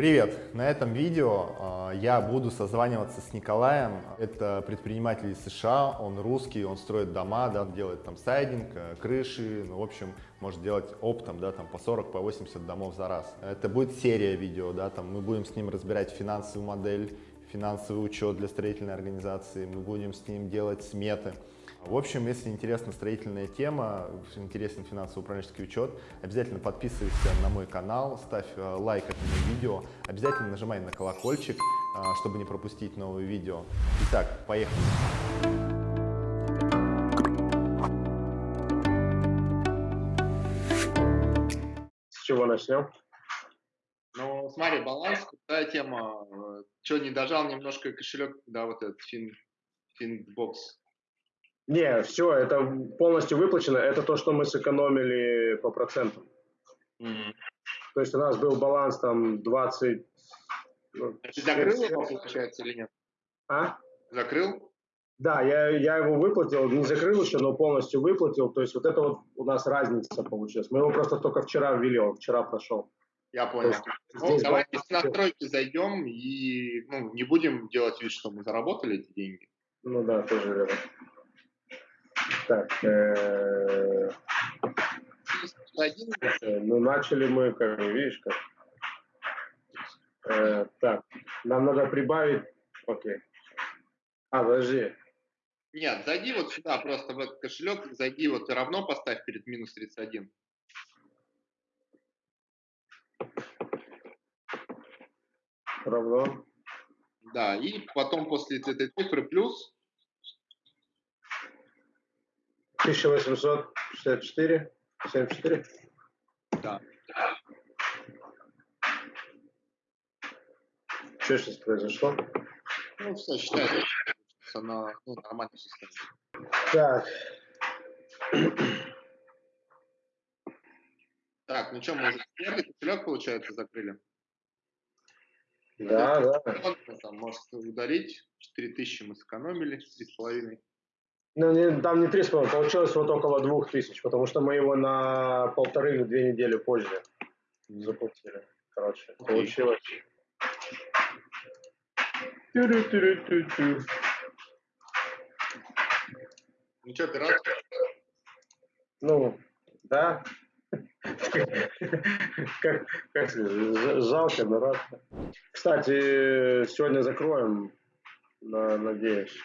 Привет! На этом видео э, я буду созваниваться с Николаем. Это предприниматель из США, он русский, он строит дома, да, делает там сайдинг, э, крыши, ну, в общем, может делать оптом, да, там по 40, по 80 домов за раз. Это будет серия видео, да, там мы будем с ним разбирать финансовую модель, финансовый учет для строительной организации, мы будем с ним делать сметы. В общем, если интересна строительная тема, интересен финансово-управленческий учет, обязательно подписывайся на мой канал, ставь э, лайк этому видео, обязательно нажимай на колокольчик, э, чтобы не пропустить новые видео. Итак, поехали! С чего начнем? Ну, смотри, баланс, крутая тема. Что, не дожал немножко кошелек, да, вот этот фин, финбокс не, все, это полностью выплачено. Это то, что мы сэкономили по процентам. Mm-hmm. То есть у нас был баланс там 20... Ну, закрыл его, получается, или нет? А? Закрыл? Да, я, я его выплатил, не закрыл еще, но полностью выплатил. То есть вот это вот у нас разница получилась. Мы его просто только вчера ввели, он вчера прошел. Я понял. Ну, давайте с настройки зайдем и ну, не будем делать вид, что мы заработали эти деньги. Ну да, тоже верно. Так, э, ну начали мы, как видишь, как. Э, так, нам надо прибавить, окей. А, подожди. Нет, зайди вот сюда, просто в этот кошелек, зайди вот и равно поставь перед минус 31. Равно. Да, и потом после этой цифры плюс 1864, 74? Да. Что сейчас произошло? Ну, все, считай, она ну, нормально состоит. Так. Так, ну что, мы уже первый кошелек, получается, закрыли? Да, да. Там, может, удалить. 4000 мы сэкономили, 3,5. Ну, не, там не три с половиной, получилось вот около двух тысяч, потому что мы его на полторы или две недели позже заплатили. Короче, okay. получилось. Ну что, ты рад? Ну, да. как, как жалко, но рад. Кстати, сегодня закроем, надеюсь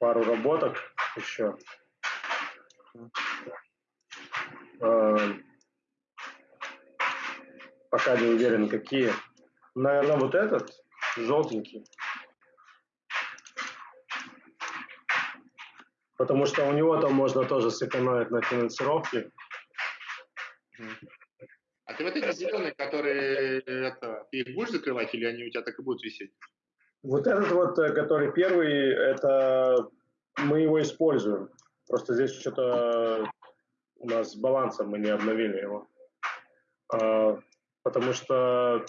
пару работок еще. Эм, пока не уверен, какие. Наверное, вот этот, желтенький. Потому что у него там можно тоже сэкономить на финансировке. А ты вот эти зеленые, которые это, ты их будешь закрывать или они у тебя так и будут висеть? Вот этот вот, э, который первый, это мы его используем. Просто здесь что-то у нас с балансом мы не обновили его. А, потому что,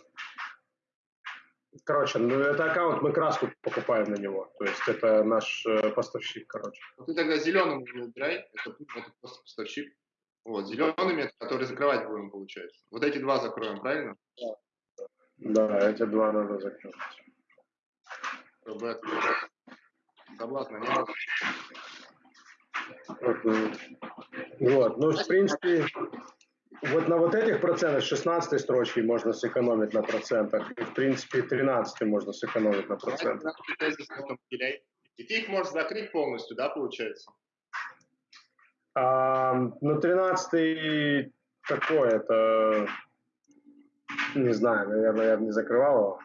короче, ну, это аккаунт, мы краску покупаем на него. То есть это наш э, поставщик, короче. Ну, ты тогда зеленым не убирай, это, это просто поставщик. Вот, зелеными, которые закрывать будем, получается. Вот эти два закроем, правильно? Да, эти два надо закрыть чтобы согласно не Вот, ну, в принципе, вот на вот этих процентах 16 строчки можно сэкономить на процентах, и, в принципе, 13 можно сэкономить на процентах. И ты их можешь закрыть полностью, да, получается? А, ну, 13 такой, это, не знаю, наверное, я бы не закрывал его.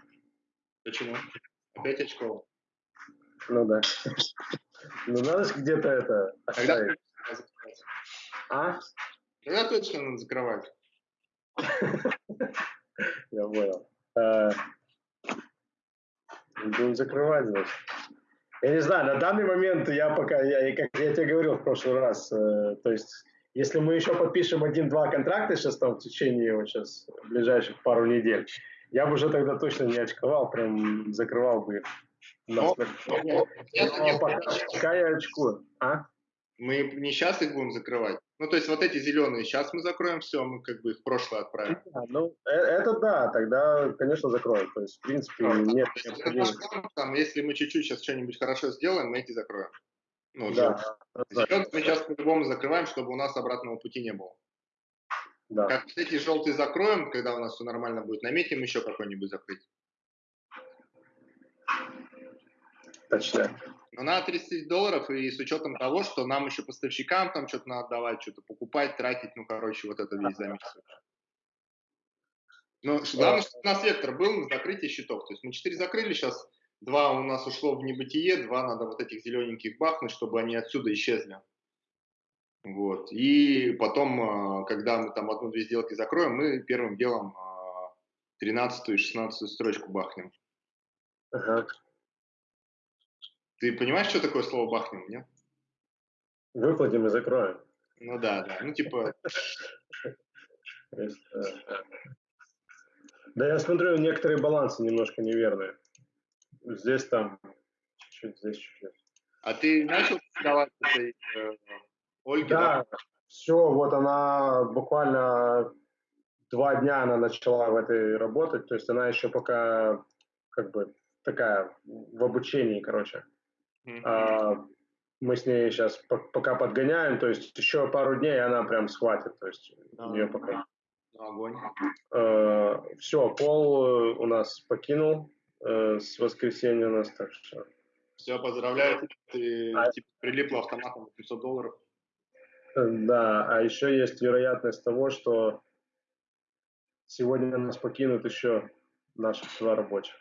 Почему? Опять очков. Ну да. Ну надо же где-то это оставить. А? Когда точно надо закрывать? Я понял. Будем закрывать, значит. Я не знаю, на данный момент я пока, я, как я тебе говорил в прошлый раз, э, то есть если мы еще подпишем один-два контракта сейчас там в течение вот сейчас ближайших пару недель, я бы уже тогда точно не очковал, прям закрывал бы их. Но, но, пока, пока я очкую. А? Мы не сейчас их будем закрывать. Ну, то есть вот эти зеленые сейчас мы закроем все, мы как бы их в прошлое отправим. А, ну, э, это да, тогда, конечно, закроем. То есть, в принципе, нет Это наш необходимости. там, если мы чуть-чуть сейчас что-нибудь хорошо сделаем, мы эти закроем. Ну, Да, Зеленые мы сейчас по-любому закрываем, чтобы у нас обратного пути не было. Да. Как эти желтые закроем, когда у нас все нормально будет, наметим еще какой-нибудь закрыть. Точно. Но надо 30 тысяч долларов, и с учетом того, что нам еще поставщикам там что-то надо давать, что-то покупать, тратить, ну, короче, вот это весь замес. Ну, главное, чтобы у нас вектор был на закрытие счетов. То есть мы 4 закрыли, сейчас два у нас ушло в небытие, два надо вот этих зелененьких бахнуть, чтобы они отсюда исчезли. Вот. И потом, а, когда мы там одну-две сделки закроем, мы первым делом 13 и 16 строчку бахнем. Ага. Ты понимаешь, что такое слово бахнем, нет? Выплатим и закроем. Ну да, да. Ну, типа, э, Да, я смотрю, некоторые балансы немножко неверные. Здесь там чуть-чуть, здесь чуть-чуть. а ты начал продавать этой э, Ольге, да? Да, все, вот она буквально два дня она начала в этой работать, то есть она еще пока как бы такая в обучении, короче. Мгм. А, мы с ней сейчас пока подгоняем, то есть еще пару дней она прям схватит, то есть у нее пока огонь. все, пол э, у нас покинул э, с воскресенья у нас, так что Все, поздравляю, ты А- типа, прилипла автоматом на 500 долларов. Да, а еще есть вероятность того, что сегодня нас покинут еще наших два рабочих.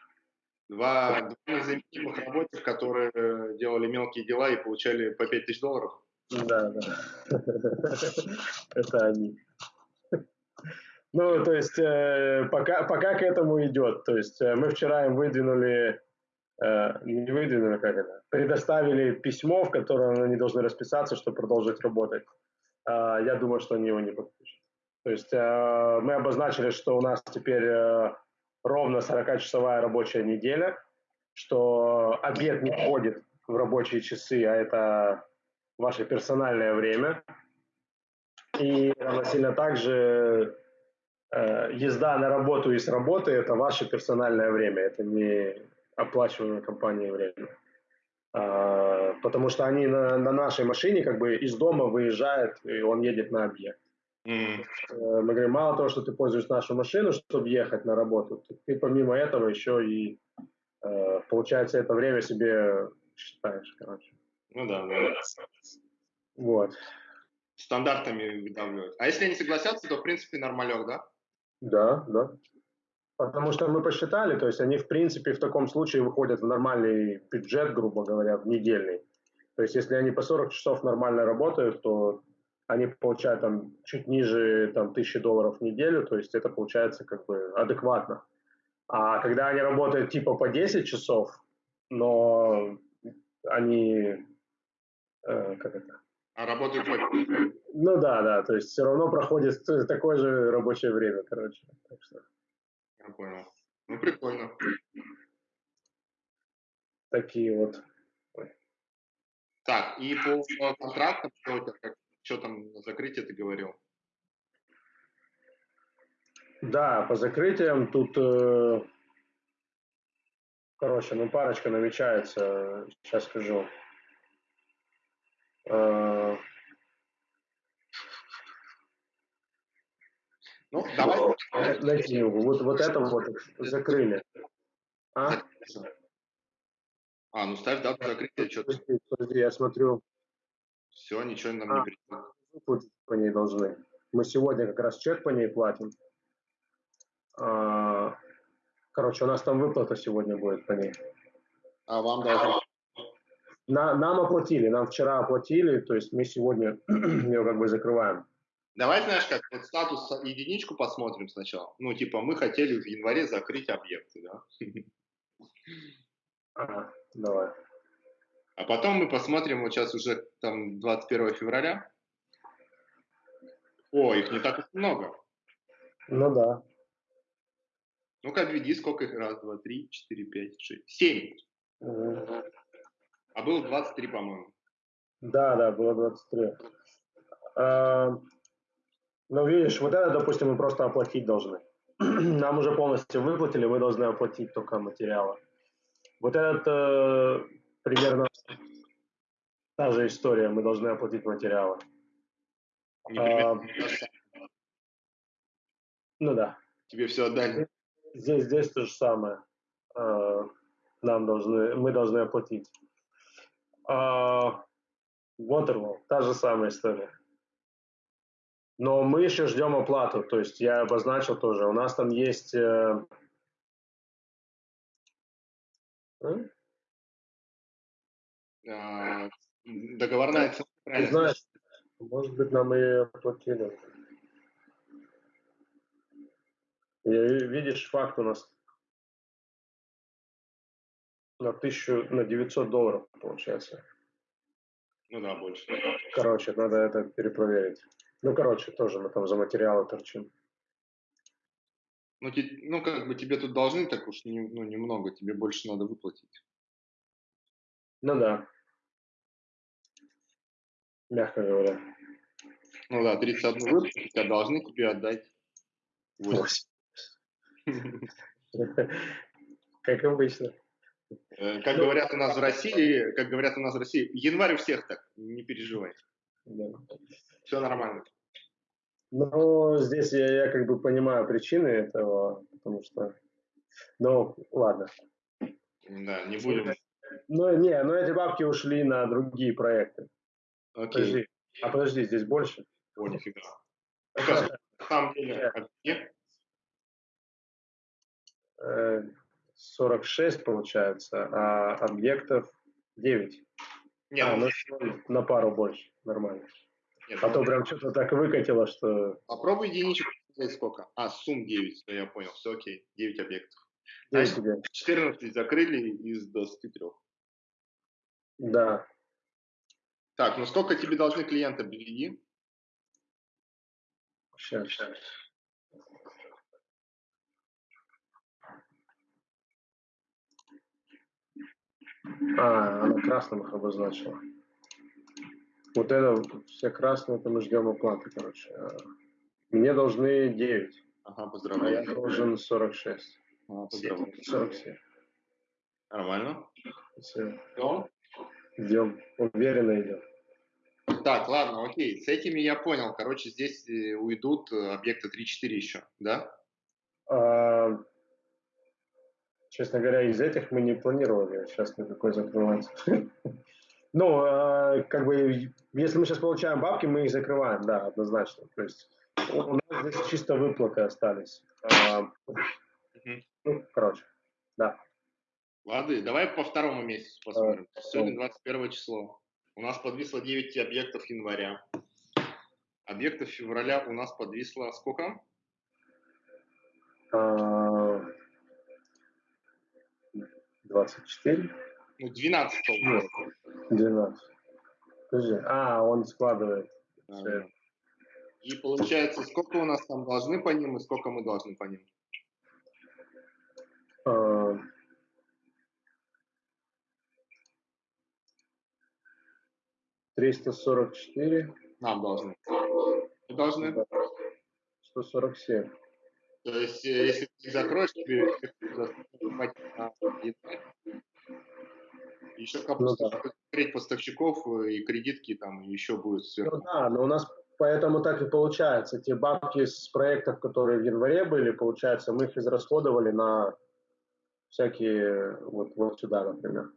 Два, два незаменимых рабочих, которые э, делали мелкие дела и получали по 5000 долларов. Да, да. Это они. Ну, то есть, э, пока, пока к этому идет. То есть, э, мы вчера им выдвинули, э, не выдвинули, как это, предоставили письмо, в котором они должны расписаться, чтобы продолжить работать. А, я думаю, что они его не подпишут. То есть, э, мы обозначили, что у нас теперь э, ровно 40-часовая рабочая неделя, что обед не входит в рабочие часы, а это ваше персональное время. И равносильно также э, езда на работу и с работы – это ваше персональное время, это не оплачиваемое компанией время. А, потому что они на, на нашей машине как бы из дома выезжают, и он едет на объект. Э, Мы говорим, мало того, что ты пользуешь нашу машину, чтобы ехать на работу, ты, ты помимо этого еще и, э, получается, это время себе считаешь, короче. Ну да, да. Вот. Стандартами выдавливают. А если они согласятся, то в принципе нормалек, да? Да, да. Потому что мы посчитали, то есть они, в принципе, в таком случае выходят в нормальный бюджет, грубо говоря, в недельный. То есть если они по 40 часов нормально работают, то они получают там чуть ниже там, тысячи долларов в неделю, то есть это получается как бы адекватно. А когда они работают типа по 10 часов, но они, э, как это, А работают по... ну да, да, то есть все равно проходит такое же рабочее время, короче. Так что Я понял. Ну, прикольно. такие вот. Так, и по э, контрактам, что, у тебя, как, что там на закрытие ты говорил? Да, по закрытиям тут, э, короче, ну парочка намечается, сейчас скажу. Э, Ну, давай. найти не могу. Вот, вот это вот закрыли. А? А, ну ставь дату закрытия, что-то. Подожди, подожди, я смотрю, Все, ничего нам А. не пришло. выплатить по ней должны. Мы сегодня как раз чек по ней платим. А, Короче, у нас там выплата сегодня будет по ней. А вам должны. На, нам оплатили, нам вчера оплатили, то есть мы сегодня ее как бы закрываем. Давай, знаешь, как вот статус единичку посмотрим сначала. Ну, типа, мы хотели в январе закрыть объекты, да? Ага, давай. А потом мы посмотрим, вот сейчас уже там 21 февраля. О, их не так много. Ну да. Ну-ка, обведи, сколько их? Раз, два, три, четыре, пять, шесть, семь. А было 23, по-моему. Да, да, было 23. Э, ну, видишь, вот это, допустим, мы просто оплатить должны. Нам уже полностью выплатили, мы должны оплатить только материалы. Вот этот э, примерно та же история, мы должны оплатить материалы. А, ну да. Тебе все отдали. Здесь, здесь то же самое. А, нам должны, мы должны оплатить. А, Waterwall, та же самая история. Но мы еще ждем оплату, то есть я обозначил тоже. У нас там есть... Э... А, договорная цена. Знаешь, может быть, нам и оплатили. И, видишь, факт у нас на тысячу, на 900 долларов получается. Ну да, больше. Короче, надо это перепроверить. Ну, короче, тоже мы там за материалы торчим. Ну, ну, как бы тебе тут должны так уж не, ну, немного, тебе больше надо выплатить. Ну да. Мягко говоря. Ну да, 31 выпуск, тебя должны тебе отдать 8. Как обычно. Э, как говорят у нас в России, как говорят у нас в России, январь у всех так, не переживай. Все нормально. Ну, здесь я, я как бы понимаю причины этого, потому что... Ну, ладно. Да, не будем. Ну, не, но эти бабки ушли на другие проекты. Окей. Подожди. А подожди, здесь больше? О, нифига. на самом деле, а где? 46 получается, а объектов 9. Нет, а, ну, на пару больше, нормально. Нет, а то ну, прям что-то так выкатило, что... Попробуй единичку сколько. А, сумм 9, все, я понял, все окей, 9 объектов. 9 Значит, 14 закрыли из 23. Да. Так, ну сколько тебе должны клиенты BVD? Сейчас, сейчас. А, она красным их обозначила. Вот это, все красные, это мы ждем оплаты, короче. А, мне должны 9. Ага, поздравляю. А я должен 46. А, поздравляю. 47. Нормально. Все. Идем? Идем. Уверенно идем. Так, ладно, окей. С этими я понял. Короче, здесь э, уйдут э, объекты 3-4 еще, да? А, честно говоря, из этих мы не планировали сейчас никакой закрывать. Ну, э, как бы, если мы сейчас получаем бабки, мы их закрываем, да, однозначно. То есть у нас здесь чисто выплаты остались. А, ну, короче, да. Ладно, давай по второму месяцу посмотрим. А, Сегодня 21 число. У нас подвисло 9 объектов января. Объектов февраля у нас подвисло сколько? А, 24. Ну, 12 Нет, 12. Подожди. А, он складывает. А, и получается, сколько у нас там должны по ним и сколько мы должны по ним? А... Триста сорок четыре. Нам должны. Мы должны. Сто сорок семь. То есть, э, если ты закроешь, тебе еще ну, да. поставщиков э, и кредитки там еще будет сверху. Ну да, но у нас поэтому так и получается. Те бабки с проектов, которые в январе были, получается, мы их израсходовали на всякие вот, вот сюда, например.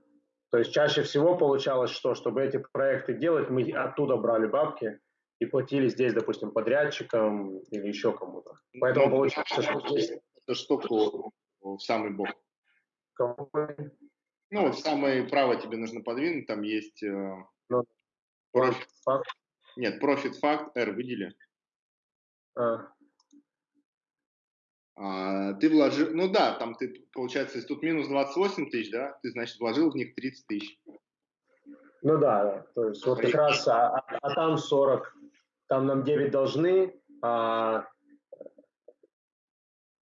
То есть чаще всего получалось, что чтобы эти проекты делать, мы оттуда брали бабки, и платили здесь, допустим, подрядчикам или еще кому-то. Поэтому ну, получается, что здесь... Это штуку в самый бок. Ну, в самое право тебе нужно подвинуть, там есть... Э, ну, fact. Нет, profit fact, R выдели. А. А, ты вложил, ну да, там ты, получается, если тут минус 28 тысяч, да, ты, значит, вложил в них 30 тысяч. Ну да, да. то есть вот как раз, а, а, а там 40 там нам 9 должны, а...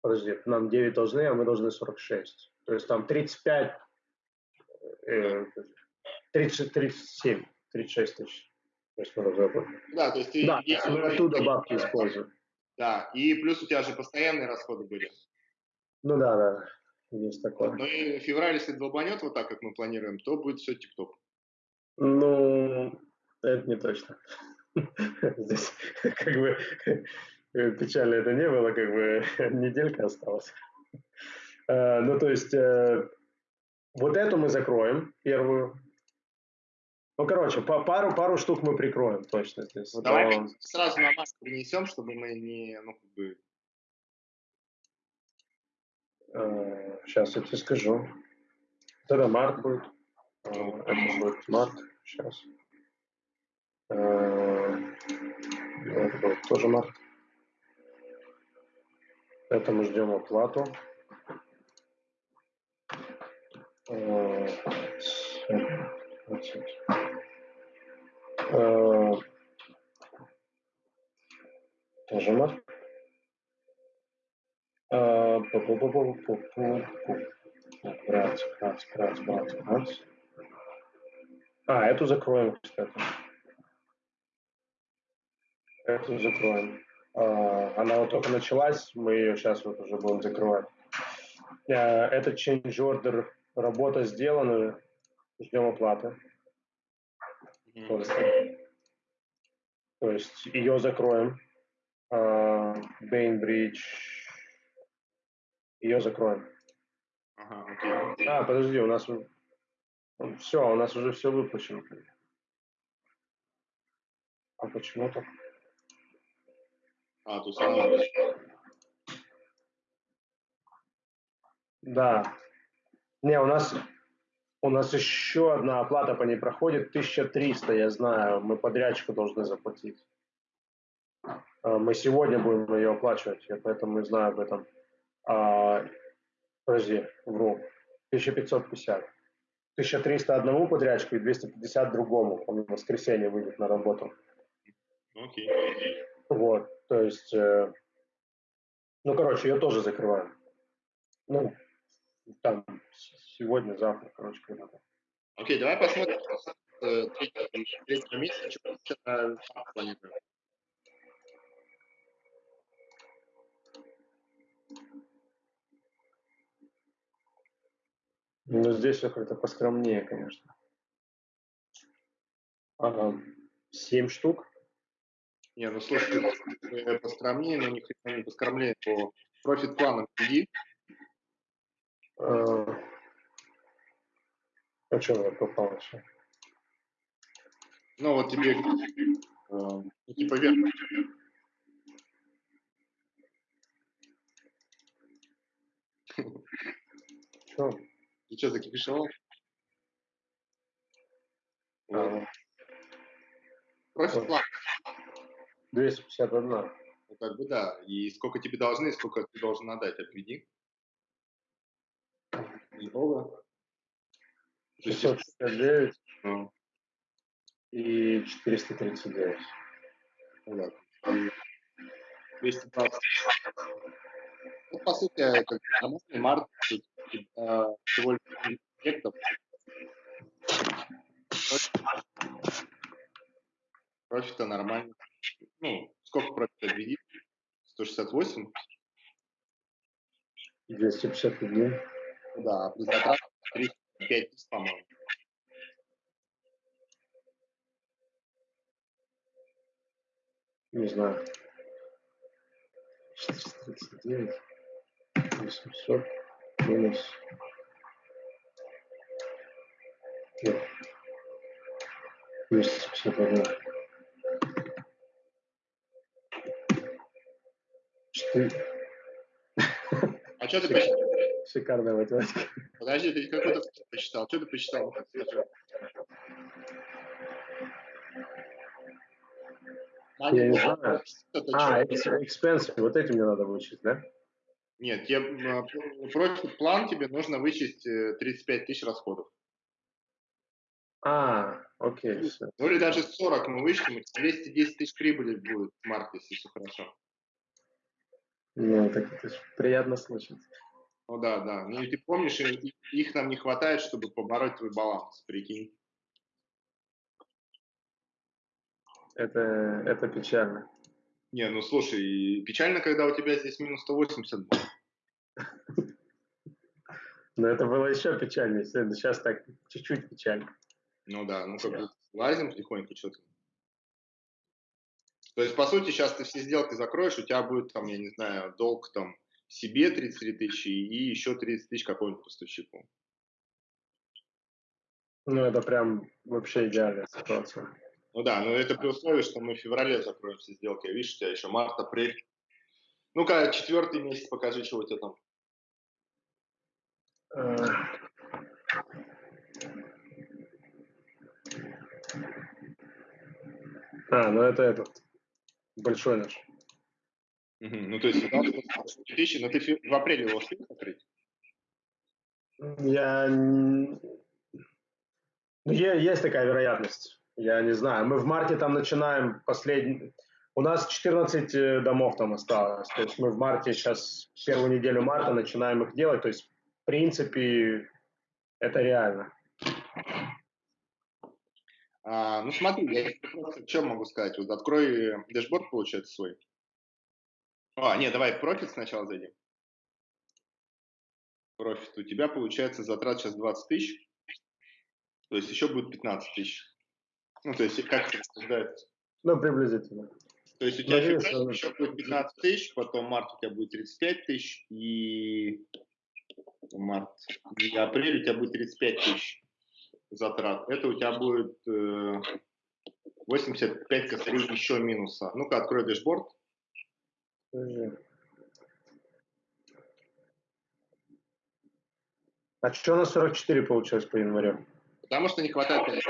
Подожди, нам 9 должны, а мы должны 46. То есть там 35, э, 30, 37, 36 тысяч. То есть мы. Да, то есть ты... Да, если мы оттуда бабки используем. Да, и плюс у тебя же постоянные расходы были. Ну да, да, есть такое. Ну и февраль, если долбанет вот так, как мы планируем, то будет все тип-топ. Ну, это не точно. Здесь как бы э, печально это не было, как бы неделька осталась. Э, Ну, то есть э, вот эту мы закроем, первую. Ну, короче, по пару, пару штук мы прикроем точно здесь. Ну, давай сразу на маску принесем, чтобы мы не, ну, как бы, сейчас я тебе скажу. Это март будет. Э, Это будет март. Сейчас. Это будет тоже март. Это мы ждем оплату. Э. Э, Тоже. Э, пу-пу-пу-пу-пу-пу-пу. Брать, брать, брать, брать, брать. А, эту закроем, кстати. Эту закроем. А, Она вот только началась, мы ее сейчас вот уже будем закрывать. Э, Это change order, работа сделана, ждем оплаты. Просто. То есть ее закроем. А, Бейнбридж. Ее закроем. Ага, окей. А, подожди, у нас все, у нас уже все выплачено. А почему так? А, то есть она... Да. Не, у нас у нас еще одна оплата по ней проходит 1300, я знаю, мы подрядчику должны заплатить. А, Мы сегодня будем ее оплачивать, я поэтому знаю об этом. А, подожди, вру. 1550. 1300 одному подрядчику и 250 другому. Он в воскресенье выйдет на работу. Ну, окей. Вот, то есть, э, ну, короче, ее тоже закрываем. Ну, там, сегодня, завтра, короче, когда-то. Окей, давай посмотрим э, третьего, третьего месяца, что мы сейчас на старт планируем. Ну, здесь все как-то поскромнее, конечно. Ага. Семь штук? Не, ну слушай, э, поскромнее, но ни хрена не поскромнее по профит планам иди. Э, А что я попал вообще? Ну, вот тебе э, типа вверх. Что? Ты что, закипишевал? Вот. А, Профит план. 251. Ну, как бы да. И сколько тебе должны, и сколько ты должен отдать, отведи. Много. То есть, 669 ну, и 439. ну да. И 220. Ну, по сути, это как нормальный март. Э, всего лишь объектов. Профита нормально. Ну, сколько профита отведи? 168? 251. Да, а при затратах 35 тысяч, по-моему. Не знаю. 439. 800 минус. Нет. 251. А что ты посчитал? Шикарная математика. Подожди, ты какой-то посчитал? Что ты посчитал? Я не знаю. Это А, экспенсы. Вот эти мне надо вычесть, да? Нет, тебе, э, профит план тебе нужно вычесть э, 35 тысяч расходов. А, окей. Ну или даже 40 мы вычтем, и 210 тысяч прибыли будет в марте, если все хорошо. Ну, так это ж приятно слышать. Ну да, да. Ну и ты помнишь, их нам не хватает, чтобы побороть твой баланс, прикинь. Это, это печально. Не, ну слушай, печально, когда у тебя здесь минус 180 было. Но это было еще печальнее. Сейчас так чуть-чуть печально. Ну да, ну как бы лазим потихоньку что-то. То есть, по сути, сейчас ты все сделки закроешь, у тебя будет там, я не знаю, долг там себе 33 тысячи и еще 30 тысяч какому-нибудь поставщику. Ну, это прям вообще идеальная ситуация. Ну да, но это при условии, что мы в феврале закроем все сделки. Видишь, у тебя еще март, апрель. Ну-ка, четвертый месяц покажи, что у тебя там. А, ну это этот большой наш. Угу. Ну, то есть, да, тысячи, но ты в апреле его успел закрыть? Я... Ну, есть такая вероятность. Я не знаю. Мы в марте там начинаем последний... У нас 14 э, домов там осталось. То есть мы в марте сейчас, первую неделю марта начинаем их делать. То есть, в принципе, это реально. А, ну смотри, я просто что могу сказать. Вот открой дашборд, получается, свой. А, нет, давай профит сначала зайдем. Профит. У тебя получается затрат сейчас 20 тысяч. То есть еще будет 15 тысяч. Ну, то есть как это? Ну, приблизительно. То есть у тебя февраль еще будет 15 тысяч, потом март у тебя будет 35 тысяч, и март, и апрель у тебя будет 35 тысяч затрат. Это у тебя будет э, 85 косарей еще минуса. Ну-ка, открой дэшборд. А что на 44 получилось по январю? Потому что не хватает.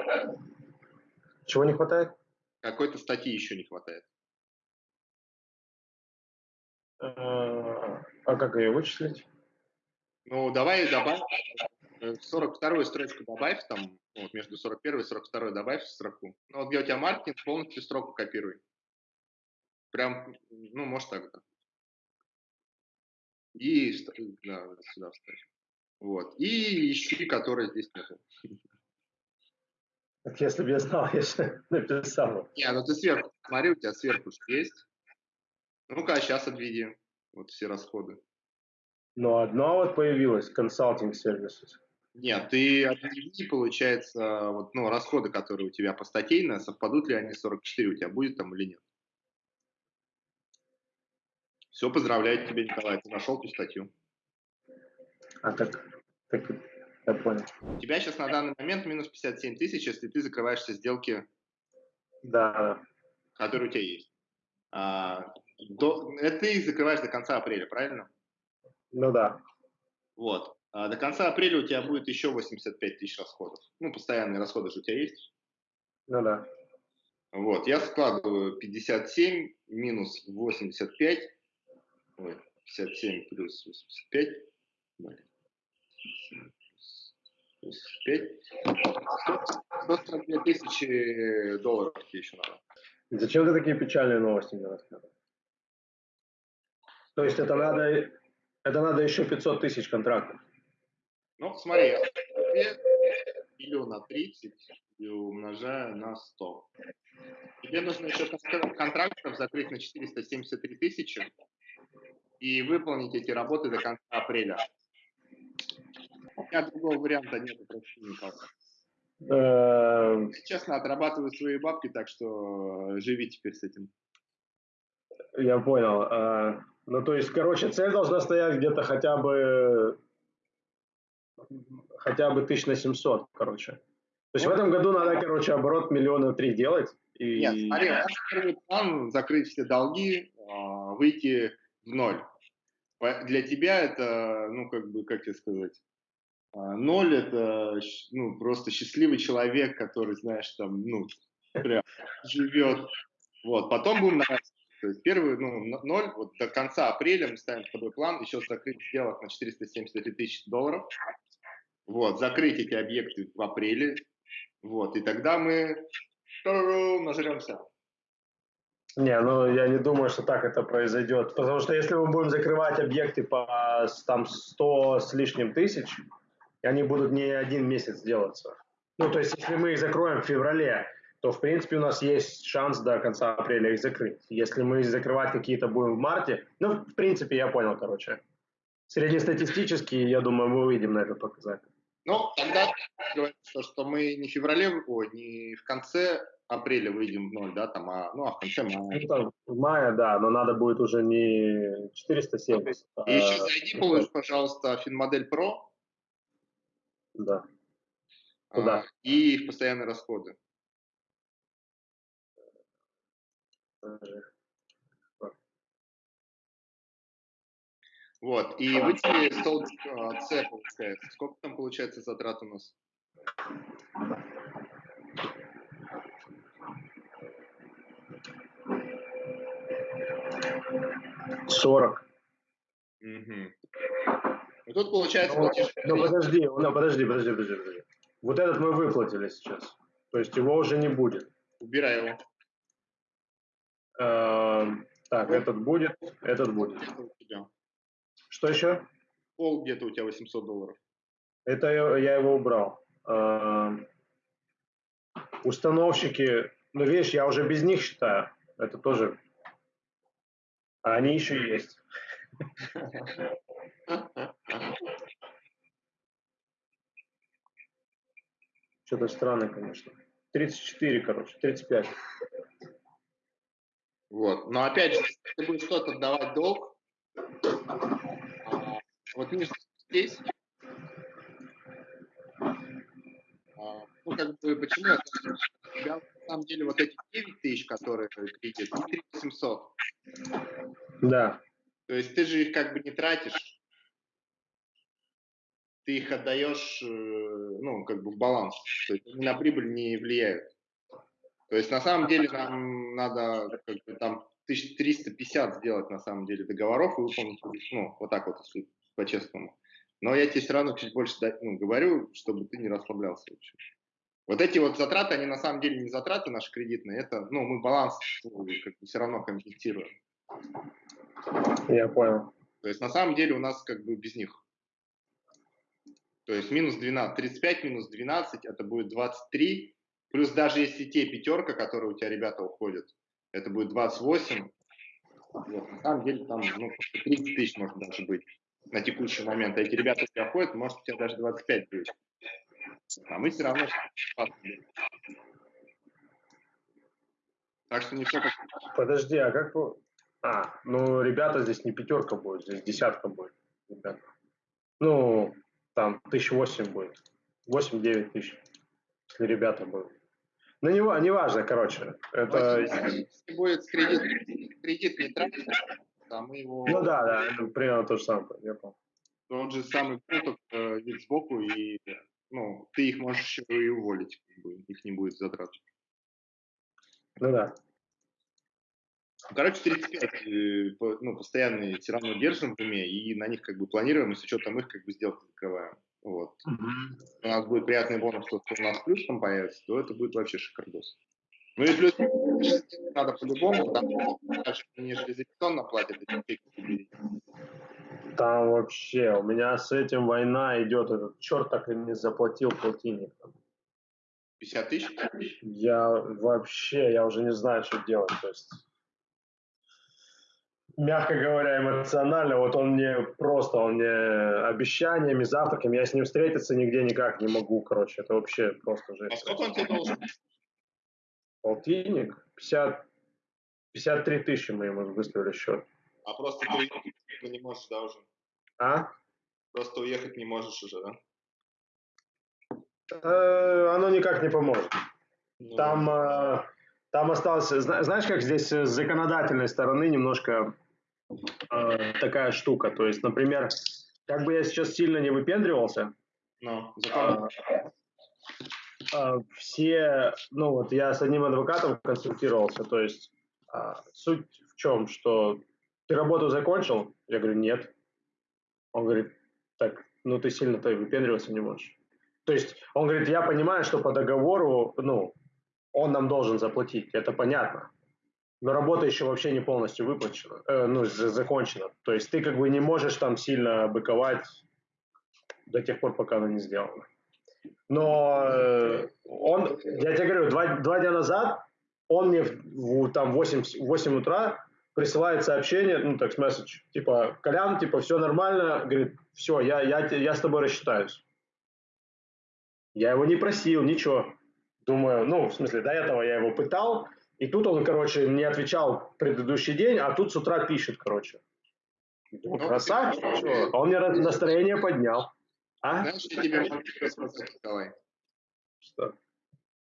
Чего не хватает? Какой-то статьи еще не хватает. А, а как ее вычислить? Ну, давай добавь 42 строчку добавь, там, вот между 41 и 42 добавь строку. Ну, вот где у тебя маркетинг, полностью строку копируй. Прям, ну, может так, да. И да, сюда вставь. Вот. И ищи, которые здесь нету. Если бы я знал, я же написал. Не, ну ты сверху, смотри, у тебя сверху есть. Ну-ка, сейчас обведи вот все расходы. Ну, одно вот появилось, консалтинг сервисы. Нет, ты объяви, получается, вот, ну, расходы, которые у тебя по статейно, совпадут ли они 44 у тебя будет там или нет? Все, поздравляю тебя, Николай, ты нашел ту статью. А так, так я понял. У тебя сейчас на данный момент минус 57 тысяч, если ты закрываешь все сделки, да. которые у тебя есть. А, до, это ты закрываешь до конца апреля, правильно? Ну да. Вот. А до конца апреля у тебя будет еще 85 тысяч расходов. Ну, постоянные расходы же у тебя есть? Ну да. Вот, я складываю 57 минус 85, ой, 57 плюс 85, 5, 142 тысячи долларов тебе еще надо. Зачем ты такие печальные новости мне рассказываешь? То есть это надо, это надо еще 500 тысяч контрактов? Ну, смотри, я делю на 30 и умножаю на 100. Тебе нужно еще контрактов закрыть на 473 тысячи и выполнить эти работы до конца апреля. У меня другого варианта нет, проще никак. Эм. Честно, отрабатываю свои бабки, так что живи теперь с этим. Я понял. Э, ну, то есть, короче, цель должна стоять где-то хотя бы хотя бы тысяч на 700, короче. То есть в этом году надо, короче, оборот миллиона три делать. И... Нет, смотри, первый план закрыть все долги, а, выйти в ноль. Для тебя это, ну, как бы, как тебе сказать, а, ноль это ну, просто счастливый человек, который, знаешь, там, ну, прям живет. Вот, потом будем наращивать. То есть первый, ну, ноль, вот до конца апреля мы ставим с тобой план еще закрыть сделок на 473 тысячи долларов. Вот, закрыть эти объекты в апреле. Вот, и тогда мы нажремся. Не, ну я не думаю, что так это произойдет. Потому что если мы будем закрывать объекты по там 100 с лишним тысяч, они будут не один месяц делаться. Ну, то есть, если мы их закроем в феврале, то, в принципе, у нас есть шанс до конца апреля их закрыть. Если мы закрывать какие-то будем в марте, ну, в принципе, я понял, короче. Среднестатистически, я думаю, мы увидим на этот показатель. Ну, тогда говорится, что мы не в феврале, ой, не в конце апреля выйдем в ноль, да, там, а, ну, а в конце мая. Ну, в мае, да, но надо будет уже не 470. И а... еще зайди, получишь, пожалуйста, Финмодель Pro. Да. Куда? А, и их постоянные расходы. Вот, и выделили стол С, получается. Сколько там получается затрат у нас? Сорок. Угу. И тут получается... Ну, ну подожди, ну подожди, подожди, подожди, подожди. Вот этот мы выплатили сейчас. То есть его уже не будет. Убирай его. Эм, так, этот будет, этот будет. Что еще? Пол где-то у тебя 800 долларов. Это я, я его убрал. Эм, установщики, ну видишь, я уже без них считаю. Это тоже... А они еще есть. Что-то странно, конечно. 34, короче, 35. Вот. Но опять же, если ты будешь что-то давать долг, а, вот видишь, здесь, а, ну, как бы, почему тебя, на самом деле, вот эти 9 тысяч, которые кредит, и 3700. Да. То есть ты же их как бы не тратишь, ты их отдаешь, э, ну, как бы в баланс, то есть на прибыль не влияют. То есть на самом деле нам надо как бы, там 1350 сделать на самом деле договоров и выполнить, ну, вот так вот, если по-честному. Но я тебе все равно чуть больше ну, говорю, чтобы ты не расслаблялся вообще. Вот эти вот затраты, они на самом деле не затраты наши кредитные, это, ну, мы баланс ну, как бы все равно компенсируем. Я понял. То есть на самом деле у нас как бы без них. То есть минус 12, 35 минус 12, это будет 23, Плюс даже если те пятерка, которые у тебя ребята уходят, это будет 28, вот, на самом деле там ну, 30 тысяч может даже быть на текущий момент. А эти ребята у тебя ходят, может у тебя даже 25 будет. А мы все равно так что не все как... Подожди, а как... А, ну, ребята здесь не пятерка будет, здесь десятка будет. Ребята. Ну, там тысяч восемь будет. Восемь-девять тысяч, если ребята будут. Ну, не, не важно, короче. Это... Если будет кредит, кредит не тратить, там мы его... Ну да, да, это примерно то же самое, я понял. Он же самый крутой э, вид сбоку, и ну, ты их можешь еще и уволить, как бы, их не будет затрат. Ну да. Короче, 35 э, ну, постоянные все равно держим в уме, и на них как бы планируем, и с учетом их как бы сделки закрываем. Вот. Угу. У нас будет приятный бонус, что у нас плюс там появится, то это будет вообще шикардос. Ну и плюс надо по-любому, потому что не железобетонно платят эти Там вообще, у меня с этим война идет, этот черт так и не заплатил полтинник. 50 тысяч? Я вообще, я уже не знаю, что делать. То есть мягко говоря, эмоционально. Вот он мне просто, он мне обещаниями, завтраками, я с ним встретиться нигде никак не могу, короче. Это вообще просто жесть. А сколько он тебе должен? Полтинник? 50, 53 тысячи мы ему выставили счет. А просто ты не можешь, да, уже? А? Просто уехать не можешь уже, да? Э, оно никак не поможет. Ну, там, э, там осталось, знаешь, как здесь с законодательной стороны немножко э, такая штука. То есть, например, как бы я сейчас сильно не выпендривался, no, э, э, все, ну вот я с одним адвокатом консультировался, то есть э, суть в чем, что ты работу закончил? Я говорю, нет. Он говорит, так, ну ты сильно-то выпендриваться не можешь. То есть он говорит, я понимаю, что по договору, ну, он нам должен заплатить, это понятно но работа еще вообще не полностью выплачена, э, ну, закончена. То есть ты как бы не можешь там сильно быковать до тех пор, пока она не сделана. Но э, он, я тебе говорю, два, два дня назад он мне в, в, там 8, 8 утра присылает сообщение, ну, так, месседж, типа, Колян, типа, все нормально, говорит, все, я, я, я с тобой рассчитаюсь. Я его не просил, ничего. Думаю, ну, в смысле, до этого я его пытал, и тут он, короче, не отвечал предыдущий день, а тут с утра пишет, короче. Ну, красавчик, что? Он мне настроение поднял. А? Знаешь, я тебе могу Николай? Что?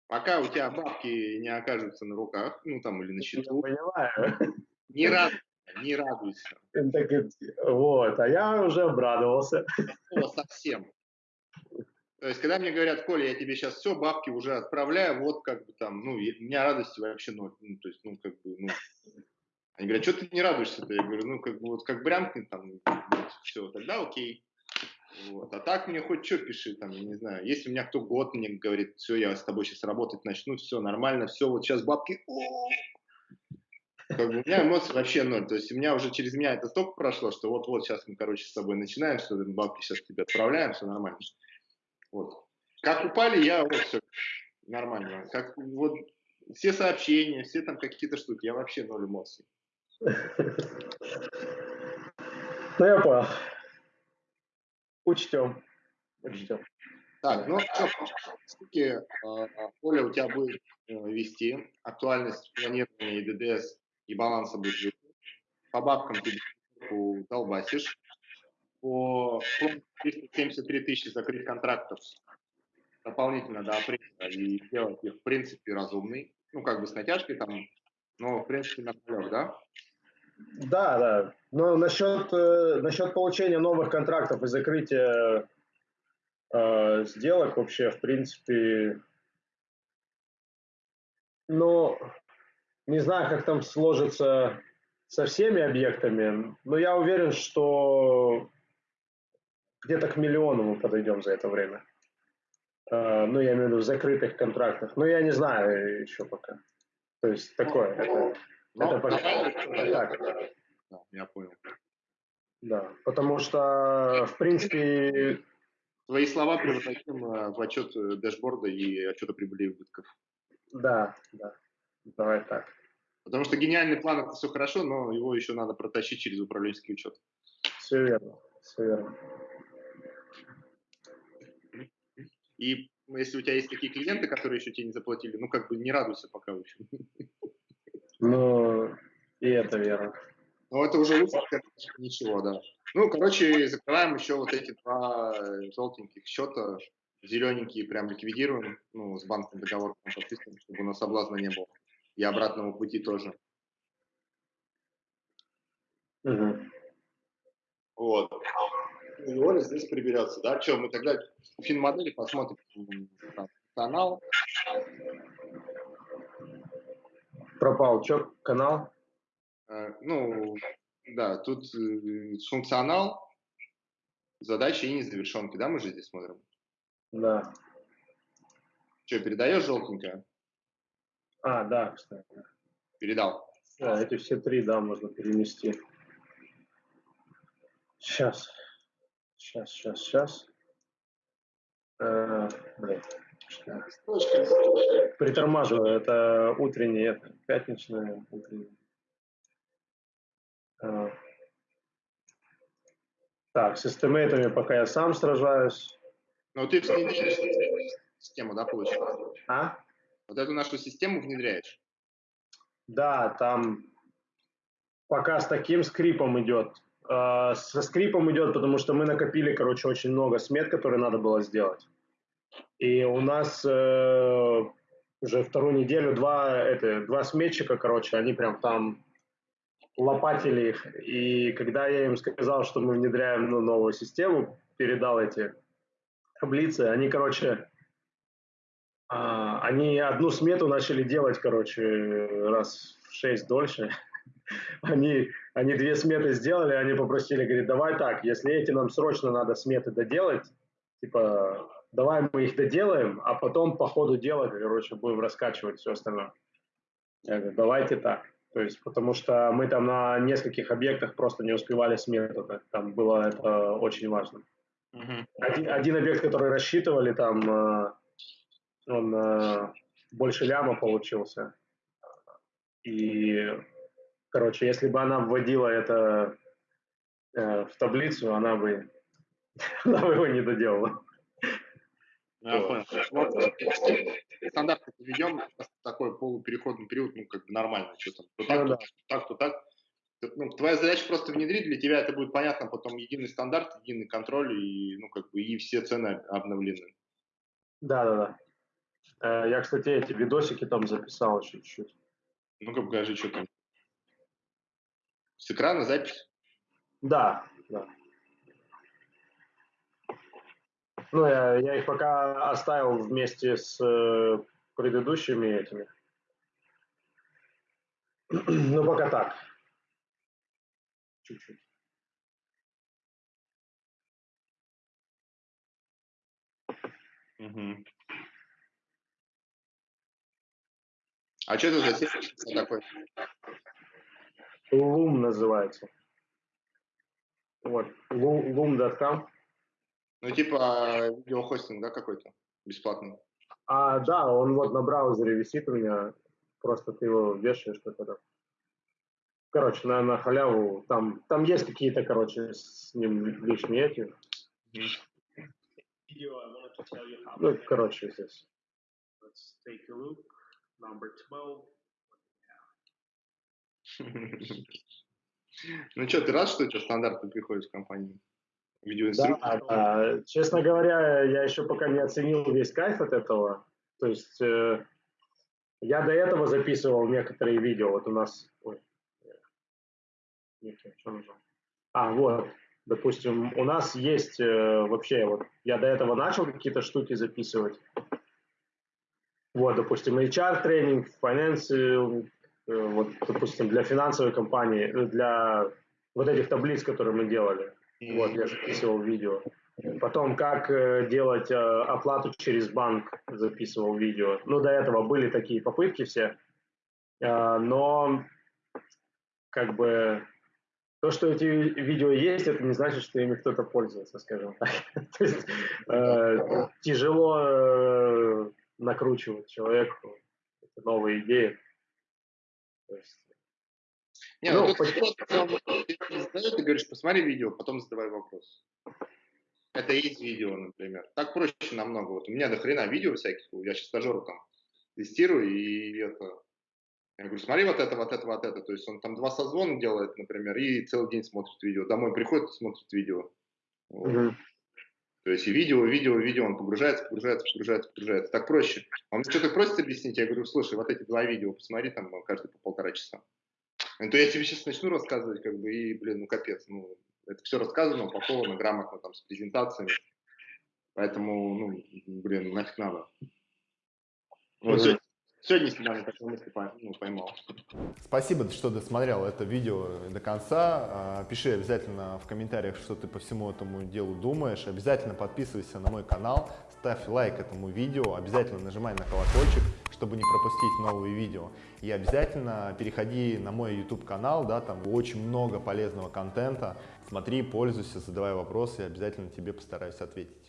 Пока у тебя бабки не окажутся на руках, ну там или на счету. Я понимаю. Не радуйся, не радуйся. Так, вот, а я уже обрадовался. О, совсем. То есть, когда мне говорят, Коля, я тебе сейчас все, бабки уже отправляю, вот как бы там, ну, у меня радости вообще ноль. Ну, то есть, ну, как бы, ну, они говорят, что ты не радуешься-то? Я говорю, ну, как бы, вот как брямкнет там, вот, все, тогда окей. Вот. А так мне хоть что пиши, там, я не знаю. Если у меня кто год мне говорит, все, я с тобой сейчас работать начну, все нормально, все, вот сейчас бабки, как бы у меня эмоций вообще ноль. То есть у меня уже через меня это столько прошло, что вот-вот сейчас мы, короче, с тобой начинаем, что бабки сейчас тебе отправляем, все нормально. Вот. Как упали, я вот все нормально. Как вот все сообщения, все там какие-то штуки, я вообще ноль эмоций. Ну, я понял. Учтем. Учтем. Так, ну что, все Оля у тебя будет э, вести актуальность планирования и ДДС и баланса будет По бабкам ты долбасишь по 373 тысячи закрыть контрактов дополнительно до апреля и сделать их, в принципе, разумный. Ну, как бы с натяжкой там, но, в принципе, на полях, да? Да, да. Но насчет, э, насчет получения новых контрактов и закрытия э, сделок вообще, в принципе, ну, не знаю, как там сложится со всеми объектами, но я уверен, что где-то к миллиону мы подойдем за это время. Uh, ну, я имею в виду в закрытых контрактах. Ну, я не знаю еще пока. То есть такое. Это, ну, это пока, так. Да, я понял. Да, потому что, в принципе... Твои слова превратим э, в отчет э, дэшборда и отчета прибыли и убытков. Да, да. Давай так. Потому что гениальный план это все хорошо, но его еще надо протащить через управленческий учет. Все верно, все верно. И если у тебя есть такие клиенты, которые еще тебе не заплатили, ну как бы не радуйся пока еще. Ну, и это верно. Ну, это уже лучше, ничего, да. Ну, короче, закрываем еще вот эти два желтеньких счета, зелененькие прям ликвидируем, ну, с банком договор подписываем, чтобы у нас соблазна не было. И обратного пути тоже. Угу. Вот. И Оля здесь приберется, да? Что, мы тогда финмодели посмотрим там, канал. Пропал, что, канал? Э, ну, да, тут э, функционал, задачи и незавершенки, да, мы же здесь смотрим? Да. Что, передаешь желтенькое? А, да, кстати. Передал. Да, эти все три, да, можно перенести. Сейчас. Сейчас, сейчас, сейчас. Э, блин. Притормаживаю. Это утренний, это пятничное утреннее. Э, так, с эстимейтами пока я сам сражаюсь. Но ты внедряешь систему, да, получается? А? Вот эту нашу систему внедряешь? Да, там пока с таким скрипом идет. Э, со скрипом идет, потому что мы накопили, короче, очень много смет, которые надо было сделать. И у нас э, уже вторую неделю два, это, два сметчика, короче, они прям там лопатили их. И когда я им сказал, что мы внедряем ну, новую систему, передал эти таблицы, они, короче, а, они одну смету начали делать, короче, раз в шесть дольше. Они, они две сметы сделали, они попросили, говорит, давай так, если эти нам срочно надо сметы доделать, типа, давай мы их доделаем, а потом по ходу дела, короче, будем раскачивать все остальное. Я говорю, давайте так. То есть, потому что мы там на нескольких объектах просто не успевали смету. Там было это очень важно. Угу. Один, один объект, который рассчитывали, там э, он э, больше ляма получился. И, короче, если бы она вводила это э, в таблицу, она бы, она бы его не доделала. Я понял. Вот, стандарт введем такой полупереходный период, ну, как бы нормально, что там, то так, ну, то, так, то так. Ну, твоя задача просто внедрить, для тебя это будет понятно, потом единый стандарт, единый контроль, и, ну, как бы, и все цены обновлены. Да, да, да. Я, кстати, эти видосики там записал чуть-чуть. Ну-ка, покажи, что там. С экрана запись? Да, да. Ну, я, я их пока оставил вместе с э, предыдущими этими. ну, пока так. Чуть-чуть. Угу. А что это за сервис такой? Loom называется. Вот, loom.com. Ну, типа видеохостинг, да, какой-то бесплатный? А, да, он вот на браузере висит у меня. Просто ты его вешаешь как-то. Короче, на, на халяву. Там, там есть какие-то, короче, с ним лишние эти. Ну, короче, здесь. Let's take a look. Number 12. ну что, ты рад, что у тебя стандарты приходят в компании? Да, да, честно говоря, я еще пока не оценил весь кайф от этого. То есть э, я до этого записывал некоторые видео. Вот у нас... Ой, что нужно? А, вот. Допустим, у нас есть э, вообще, вот я до этого начал какие-то штуки записывать. Вот, допустим, HR-тренинг, finance, э, вот, допустим, для финансовой компании, э, для вот этих таблиц, которые мы делали. Вот, я записывал видео. Потом, как э, делать э, оплату через банк, записывал видео. Ну, до этого были такие попытки все. Э, но, как бы, то, что эти видео есть, это не значит, что ими кто-то пользуется, скажем так. То есть, тяжело накручивать человеку новые идеи. То есть, не, ну, ну тут просто, ты, говоришь, посмотри видео, потом задавай вопрос. Это есть видео, например. Так проще намного. Вот у меня до хрена видео всяких, я сейчас стажеру там тестирую, и это... Я говорю, смотри вот это, вот это, вот это. То есть он там два созвона делает, например, и целый день смотрит видео. Домой приходит смотрит видео. Вот. Mm-hmm. То есть и видео, видео, видео, он погружается, погружается, погружается, погружается. Так проще. Он мне что-то просит объяснить, я говорю, слушай, вот эти два видео посмотри там каждый по полтора часа. Ну, то я тебе сейчас начну рассказывать, как бы, и, блин, ну, капец, ну, это все рассказано, упаковано грамотно, там, с презентациями. Поэтому, ну, блин, нафиг надо. Вот, сегодня, сегодня снимали, такую мысль ну, поймал. Спасибо, что досмотрел это видео до конца. А, пиши обязательно в комментариях, что ты по всему этому делу думаешь. Обязательно подписывайся на мой канал, ставь лайк этому видео, обязательно нажимай на колокольчик, чтобы не пропустить новые видео. И обязательно переходи на мой YouTube канал, да, там очень много полезного контента. Смотри, пользуйся, задавай вопросы, обязательно тебе постараюсь ответить.